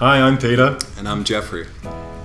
Hi, I'm Peter. And I'm Jeffrey.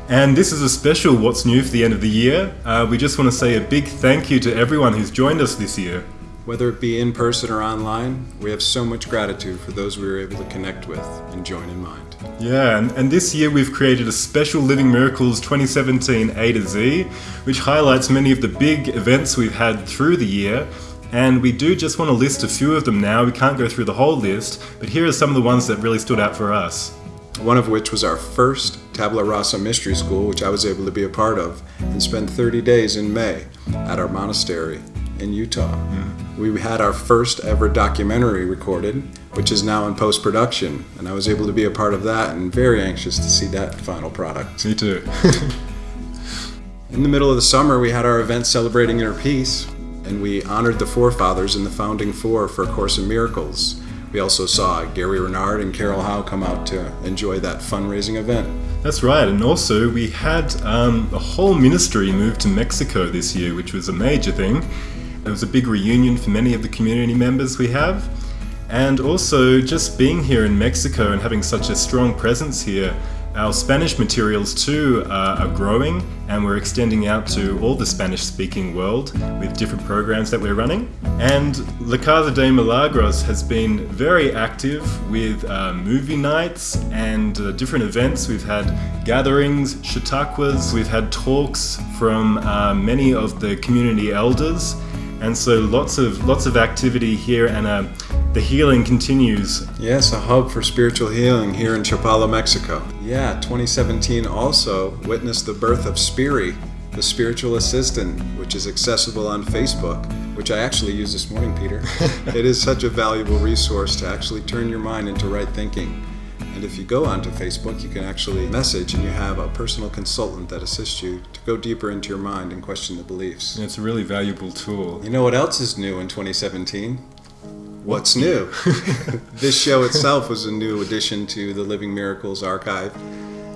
And this is a special What's New for the end of the year. Uh, we just want to say a big thank you to everyone who's joined us this year. Whether it be in person or online, we have so much gratitude for those we were able to connect with and join in mind. Yeah, and, and this year we've created a special Living Miracles 2017 A to Z, which highlights many of the big events we've had through the year. And we do just want to list a few of them now. We can't go through the whole list, but here are some of the ones that really stood out for us. One of which was our first Tabula Rasa Mystery School, which I was able to be a part of and spend 30 days in May at our monastery in Utah. Mm. We had our first ever documentary recorded, which is now in post production, and I was able to be a part of that and very anxious to see that final product. Me too. in the middle of the summer, we had our event celebrating inner peace, and we honored the forefathers and the founding four for A Course in Miracles. We also saw Gary Renard and Carol Howe come out to enjoy that fundraising event. That's right, and also we had um, a whole ministry move to Mexico this year, which was a major thing. It was a big reunion for many of the community members we have. And also, just being here in Mexico and having such a strong presence here, our Spanish materials too are growing and we're extending out to all the Spanish speaking world with different programs that we're running. And La Casa de Milagros has been very active with uh, movie nights and uh, different events. We've had gatherings, chautauquas, we've had talks from uh, many of the community elders and so lots of lots of activity here and uh, the healing continues. Yes, a hub for spiritual healing here in Chapala, Mexico. Yeah, 2017 also witnessed the birth of Spiri, the spiritual assistant, which is accessible on Facebook, which I actually used this morning, Peter. it is such a valuable resource to actually turn your mind into right thinking. And if you go onto Facebook, you can actually message and you have a personal consultant that assists you to go deeper into your mind and question the beliefs. It's a really valuable tool. You know what else is new in 2017? What's new. this show itself was a new addition to the Living Miracles archive,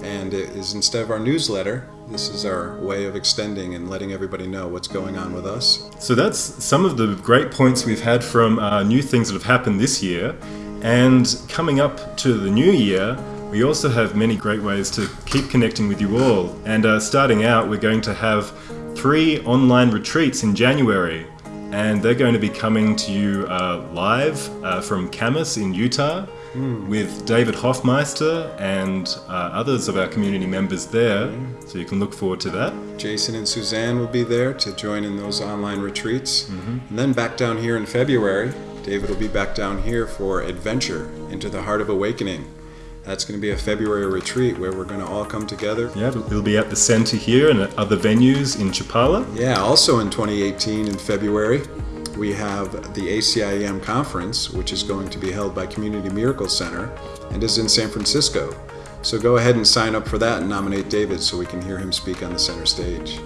and it is instead of our newsletter, this is our way of extending and letting everybody know what's going on with us. So that's some of the great points we've had from uh, new things that have happened this year. And coming up to the new year, we also have many great ways to keep connecting with you all. And uh, starting out, we're going to have three online retreats in January and they're going to be coming to you uh, live uh, from Kamas in Utah mm. with David Hoffmeister and uh, others of our community members there. Mm. So you can look forward to that. Jason and Suzanne will be there to join in those online retreats. Mm-hmm. And then back down here in February, David will be back down here for Adventure into the Heart of Awakening. That's going to be a February retreat where we're going to all come together. Yeah, it'll be at the center here and at other venues in Chapala. Yeah, also in 2018 in February, we have the ACIM conference, which is going to be held by Community Miracle Center and is in San Francisco. So go ahead and sign up for that and nominate David so we can hear him speak on the center stage.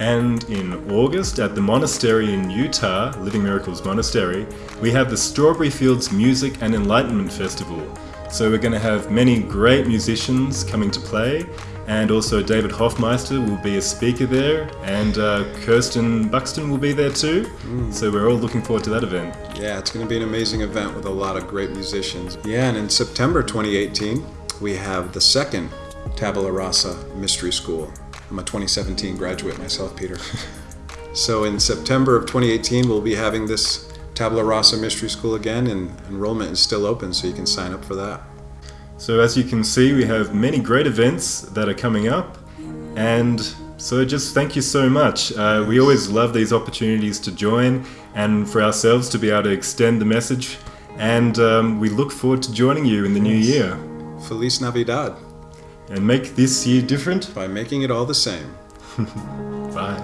And in August at the monastery in Utah, Living Miracles Monastery, we have the Strawberry Fields Music and Enlightenment Festival. So we're going to have many great musicians coming to play, and also David Hoffmeister will be a speaker there, and uh, Kirsten Buxton will be there too. Mm. So we're all looking forward to that event. Yeah, it's going to be an amazing event with a lot of great musicians. Yeah, and in September 2018, we have the second Tabula Rasa Mystery School. I'm a 2017 graduate myself, Peter. so in September of 2018, we'll be having this Tabula Rasa Mystery School again, and enrollment is still open, so you can sign up for that. So as you can see, we have many great events that are coming up, and so just thank you so much. Uh, we always love these opportunities to join and for ourselves to be able to extend the message, and um, we look forward to joining you in the new year. Feliz Navidad. And make this year different by making it all the same. Bye.